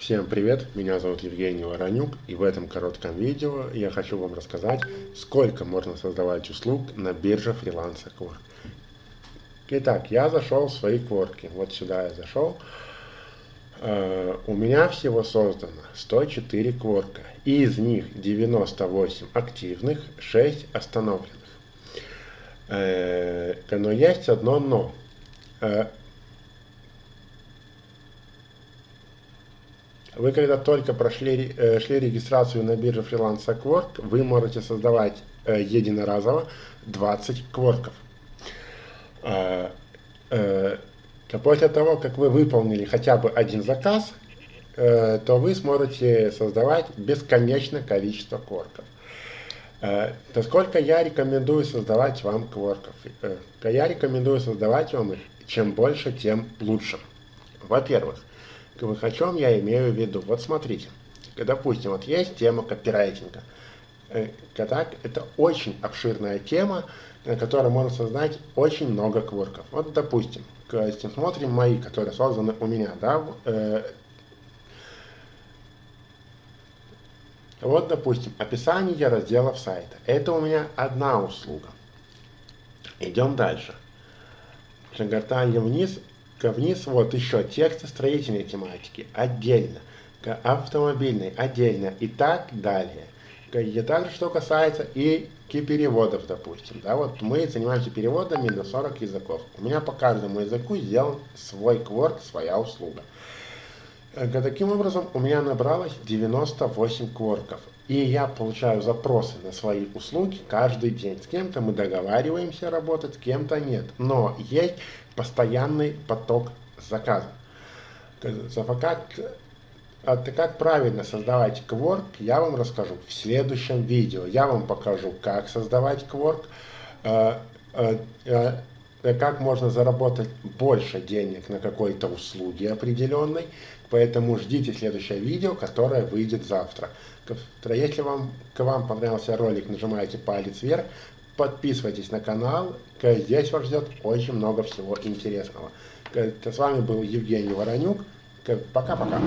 Всем привет, меня зовут Евгений Воронюк и в этом коротком видео я хочу вам рассказать, сколько можно создавать услуг на бирже фриланса Quark. Итак, я зашел в свои кворки, вот сюда я зашел. Uh, у меня всего создано 104 кворка, и из них 98 активных, 6 остановленных. Uh, но есть одно но. Вы когда только прошли э, шли регистрацию на бирже Freelance Quark, вы можете создавать э, единоразово 20 кворков. Э, э, после того, как вы выполнили хотя бы один заказ, то вы сможете создавать бесконечное количество кворков. То сколько я рекомендую создавать вам кворков? Я рекомендую создавать вам их чем больше, тем лучше. Во-первых, о чем я имею в виду? Вот смотрите, допустим, вот есть тема копирайтинга. Так, это очень обширная тема, на которой можно создать очень много кворков. Вот, допустим, смотрим мои, которые созданы у меня, да, э, вот, допустим, описание разделов сайта. Это у меня одна услуга. Идем дальше. Шагартаем вниз, вниз вот еще тексты строительной тематики отдельно, автомобильной отдельно и так далее. И также, что касается и переводов, допустим. Да, вот мы занимаемся переводами на 40 языков. У меня по каждому языку сделан свой кворк, своя услуга. Э, таким образом, у меня набралось 98 кворков. И я получаю запросы на свои услуги каждый день. С кем-то мы договариваемся работать, с кем-то нет. Но есть постоянный поток заказов. Как, как правильно создавать Quark, я вам расскажу в следующем видео. Я вам покажу, как создавать э, э, э, как можно заработать больше денег на какой-то услуге определенной. Поэтому ждите следующее видео, которое выйдет завтра. Если вам, к вам понравился ролик, нажимайте палец вверх, подписывайтесь на канал, здесь вас ждет очень много всего интересного. С вами был Евгений Воронюк. Пока-пока.